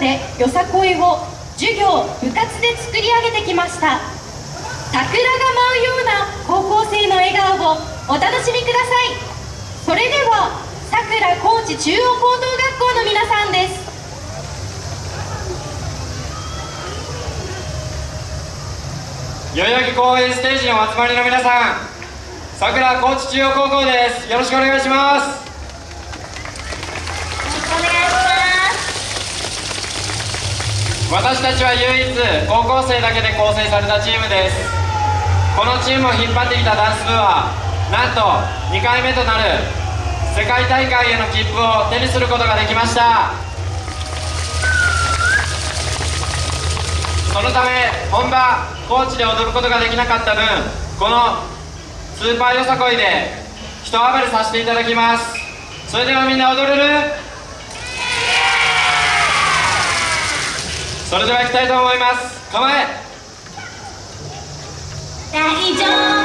でよさこいを授業部活で作り上げてきました。桜が舞うような高校生の笑顔をお楽しみください。それではさくら高知中央高等学校の皆さんです。代々木公園ステージにお集まりの皆さんさくら高知中央高校です。よろしくお願いしますよろしくお願いします私たちは唯一高校生だけで構成されたチームです。このチームを引っ張ってきたダンス部はなんと2回目となる世界大会への切符を手にすることができました。そのため本場高知で踊ることができなかった分このスーパーよさこいで一暴れさせていただきます。それではみんな踊れる？それでは行きたいと思います。構え。大丈夫。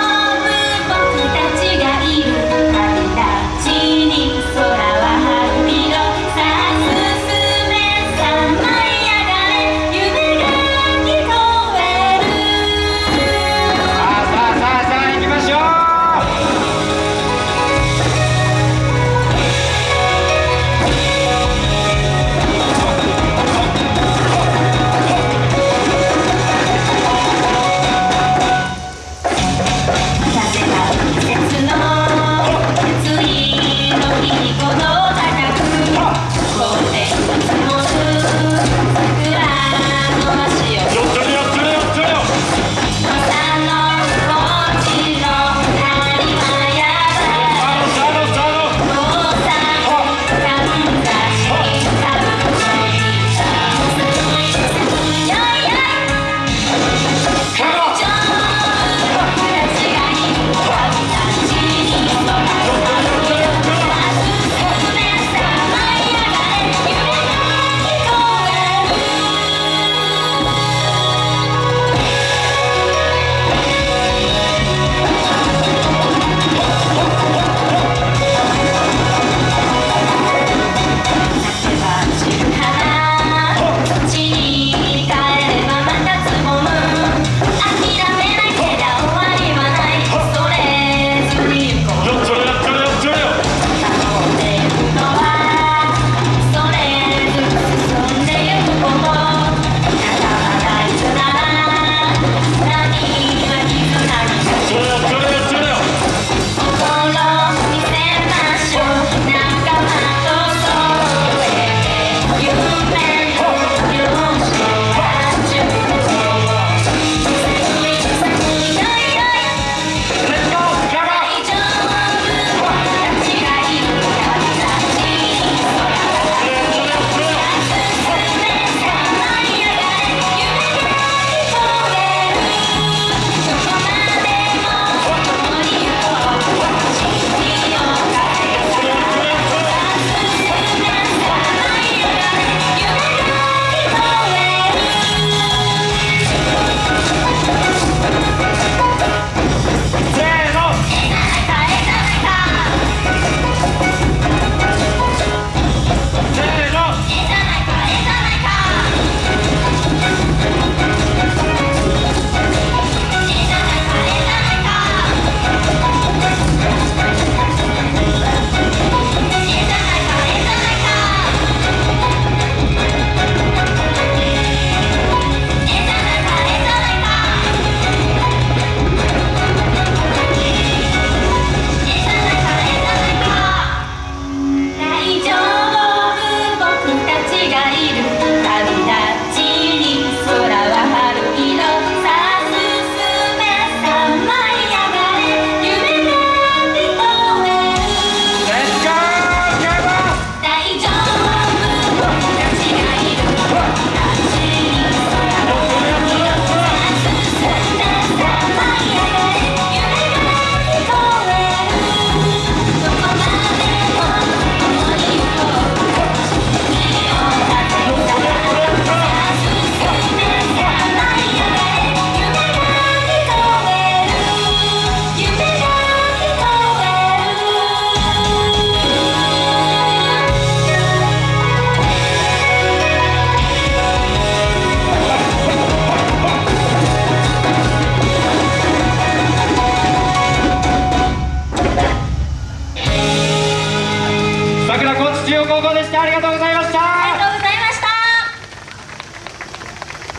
高知中央高校でしたありがとうございました。ありがとうございまし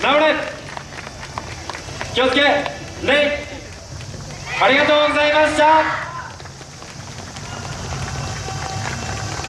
た。直れ。気をつけ。礼。ありがとうございました